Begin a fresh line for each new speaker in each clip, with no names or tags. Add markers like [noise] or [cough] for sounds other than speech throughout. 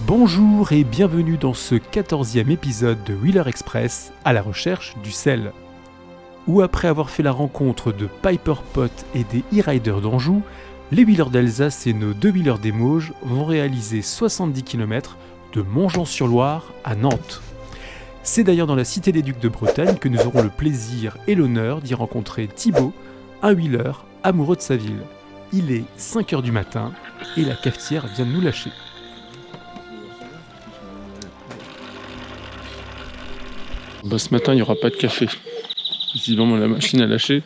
Bonjour et bienvenue dans ce 14e épisode de Wheeler Express à la recherche du sel. Où après avoir fait la rencontre de Piper Pot et des e-riders d'Anjou, les Wheelers d'Alsace et nos deux Wheelers des Mauges vont réaliser 70 km de Montjean-sur-Loire à Nantes. C'est d'ailleurs dans la Cité des Ducs de Bretagne que nous aurons le plaisir et l'honneur d'y rencontrer Thibaut, un wheeler amoureux de sa ville. Il est 5h du matin et la cafetière vient de nous lâcher. Bah, ce matin, il n'y aura pas de café. Visiblement, la machine a lâché.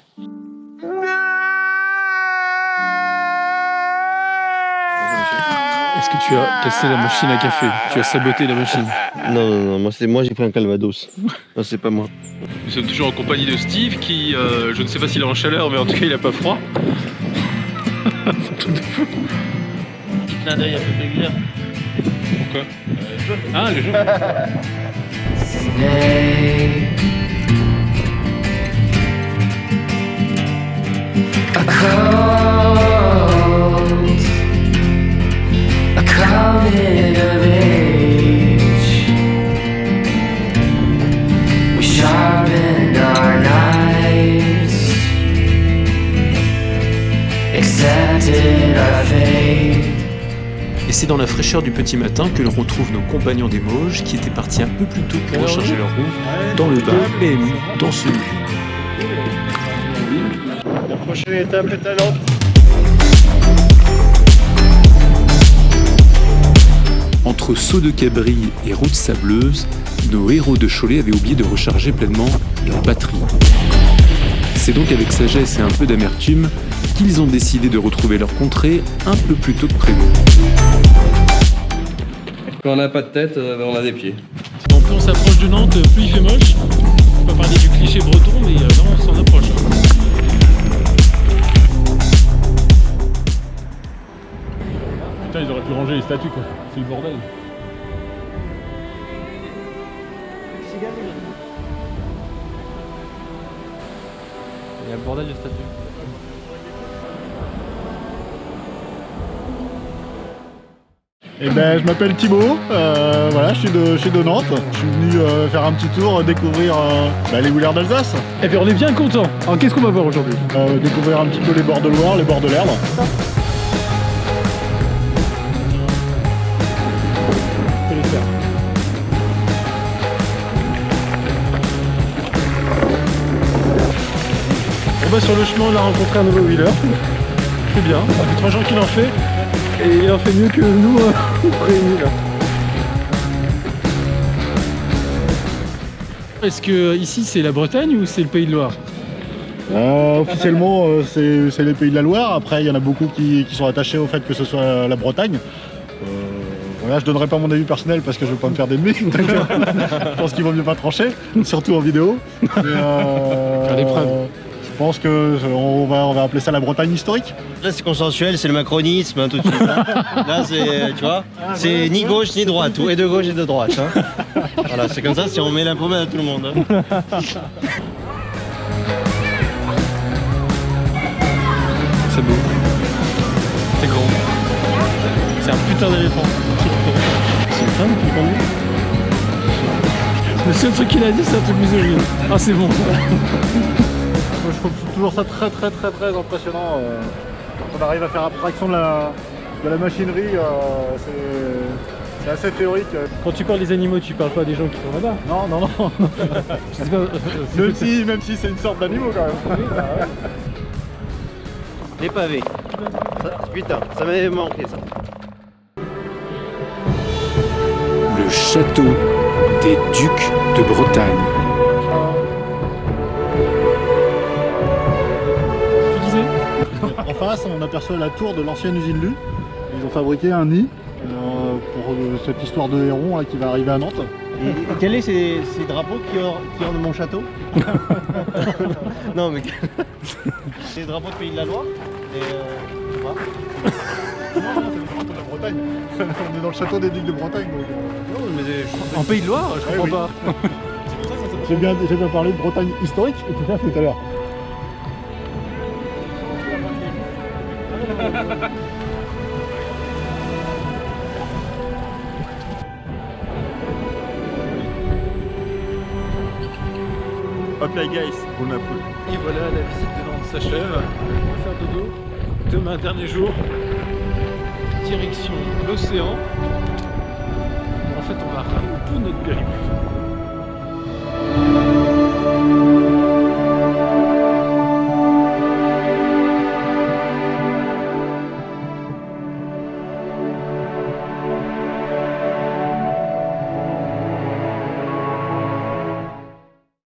Est-ce que tu as cassé la machine à café? Tu as saboté la machine?
Non, non, non, moi, c'est moi j'ai pris un calvados. non, c'est pas moi.
Nous sommes toujours en compagnie de Steve qui, euh, je ne sais pas s'il est en chaleur, mais en tout cas, il n'a pas froid.
Petit clin d'œil à.
Pourquoi? Ah, le jaune
Day. A cold, a coming of age. We sharpened our knives, accepted our fate.
Et c'est dans la fraîcheur du petit matin que l'on retrouve nos compagnons des Mauges qui étaient partis un peu plus tôt pour recharger leur roue dans le bas PMU dans ce lieu.
La prochaine étape est à.
Entre saut de cabri et route sableuse, nos héros de Cholet avaient oublié de recharger pleinement leur batterie. C'est donc avec sagesse et un peu d'amertume qu'ils ont décidé de retrouver leur contrée un peu plus tôt que prévu.
Quand on n'a pas de tête, euh, on a des pieds.
Donc plus on s'approche de Nantes, plus il fait moche. On peut parler du cliché breton, mais euh, là on s'en approche. hein. Putain, ils auraient pu ranger les statues quoi. C'est le bordel.
Bordel de.
Eh ben, je m'appelle Thibaut, euh, voilà, je suis, de, je suis de Nantes. Je suis venu euh, faire un petit tour, découvrir euh, bah, les Wheelers d'Alsace,
Et puis on est bien content. Alors qu'est-ce qu'on va voir aujourd'hui?
Euh, découvrir un petit peu les bords de Loire, les bords de l'Erdre.
On va sur le chemin, on a rencontré un nouveau wheeler. C'est bien, ça fait trois jours qu'il en fait. Et il en fait mieux que nous, euh, [laughs] réunis là. Est-ce que ici c'est la Bretagne ou c'est le Pays de Loire?
Euh, officiellement, euh, c'est les pays de la Loire. Après, il y en a beaucoup qui, qui sont attachés au fait que ce soit la Bretagne. Euh, voilà, je donnerai pas mon avis personnel parce que je veux pas me faire d'ennemis. [laughs] je pense qu'il vaut mieux pas trancher, surtout en vidéo. Mais, euh,
Faire des preuves.
Je pense que euh, on va, on va appeler ça la Bretagne historique.
Là, c'est consensuel, c'est le macronisme, hein, tout de suite. hein. [laughs] Là, c'est, tu vois, c'est ni gauche ni droite, ou et de gauche et de droite. hein. [laughs] Voilà, c'est comme ça si on met l'impôt à tout le monde. [laughs]
C'est beau. C'est grand. C'est un putain d'éléphant. C'est une femme qui conduit? Le seul truc qu'il a dit, c'est un truc misogyne. Ah, c'est bon.
Je trouve toujours ça très très très très impressionnant. euh, quand on arrive à faire abstraction de la, de la machinerie, euh, c'est- assez théorique.
Quand tu parles des animaux, tu parles pas des gens qui sont là-bas.
Non, non, non. [laughs]
Je sais pas. euh,
même, si, même si c'est une sorte d'animaux quand même.
Les pavés. Ça, putain, ça m'avait manqué ça.
Le château des ducs de Bretagne.
On aperçoit la tour de l'ancienne usine Lu. Ils ont fabriqué un nid euh, pour euh, cette histoire de héron là, qui va arriver à Nantes.
Et, et quels sont ces, ces drapeaux qui ornent, qui ornent mon château [laughs] Non mais... C'est les drapeaux de Pays de la Loire et, euh, je sais pas.
Non, non, c'est le château de la Bretagne. [laughs] on est dans le château des Ducs de Bretagne. donc, euh,
Non, mais
En Pays de Loire Je comprends
oui.
pas. [laughs]
J'ai bien, j'ai bien parlé de Bretagne historique tout à l'heure. [laughs]
Hop là guys, on a poule. Et voilà, la visite de Nantes s'achève. On va faire dodo. Demain, dernier jour, direction l'océan. En fait, on va ralentir tout notre périple.